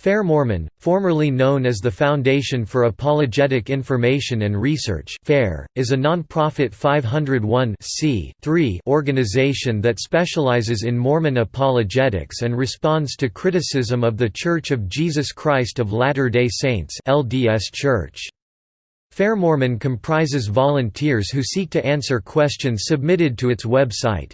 Fair Mormon, formerly known as the Foundation for Apologetic Information and Research FAIR, is a non-profit 501 organization that specializes in Mormon apologetics and responds to criticism of The Church of Jesus Christ of Latter-day Saints LDS Church. Fair Mormon comprises volunteers who seek to answer questions submitted to its website.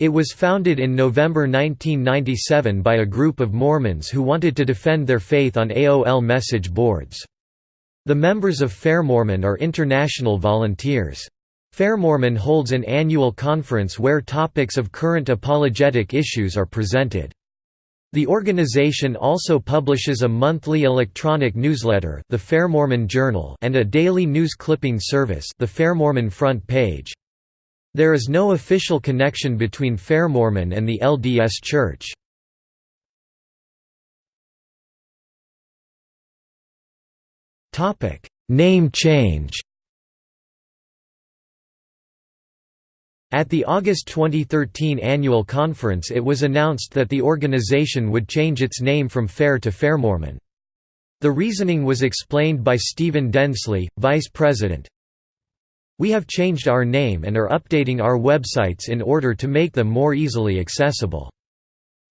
It was founded in November 1997 by a group of Mormons who wanted to defend their faith on AOL message boards. The members of Fair Mormon are international volunteers. Fair Mormon holds an annual conference where topics of current apologetic issues are presented. The organization also publishes a monthly electronic newsletter the Fair Mormon Journal and a daily news clipping service the Fair Mormon Front Page. There is no official connection between Fair Mormon and the LDS Church. Name change At the August 2013 annual conference it was announced that the organization would change its name from FAIR to Fairmormon. The reasoning was explained by Stephen Densley, vice president, we have changed our name and are updating our websites in order to make them more easily accessible.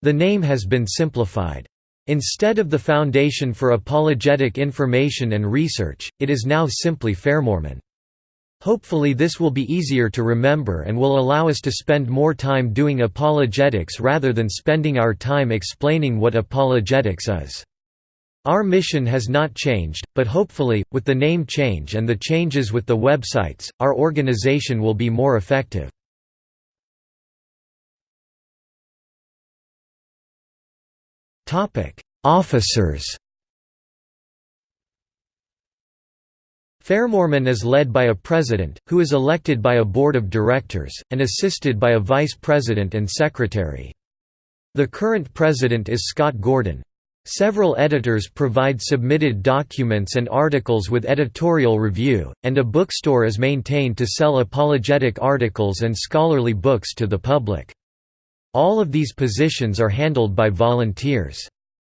The name has been simplified. Instead of the Foundation for Apologetic Information and Research, it is now simply Fairmormon. Hopefully this will be easier to remember and will allow us to spend more time doing apologetics rather than spending our time explaining what apologetics is. Our mission has not changed, but hopefully, with the name change and the changes with the websites, our organization will be more effective. Officers Fairmormon is led by a president, who is elected by a board of directors, and assisted by a vice president and secretary. The current president is Scott Gordon. Several editors provide submitted documents and articles with editorial review, and a bookstore is maintained to sell apologetic articles and scholarly books to the public. All of these positions are handled by volunteers.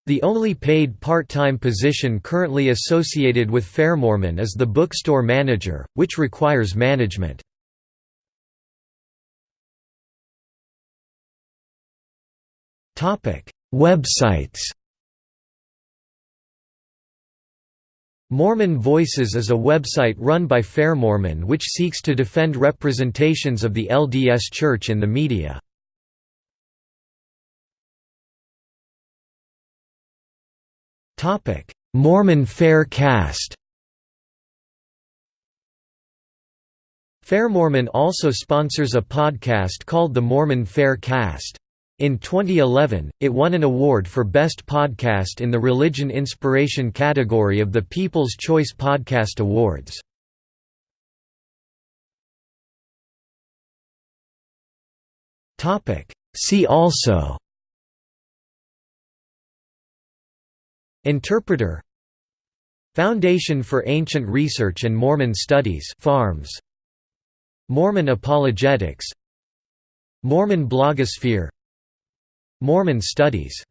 The only paid part-time position currently associated with Fairmormon is the bookstore manager, which requires management. Websites Mormon Voices is a website run by Fair Mormon which seeks to defend representations of the LDS Church in the media. Mormon Fair Cast Fair Mormon also sponsors a podcast called the Mormon Fair Cast. In 2011, it won an award for Best Podcast in the Religion Inspiration category of the People's Choice Podcast Awards. See also Interpreter Foundation for Ancient Research and Mormon Studies FARMS, Mormon Apologetics Mormon blogosphere Mormon studies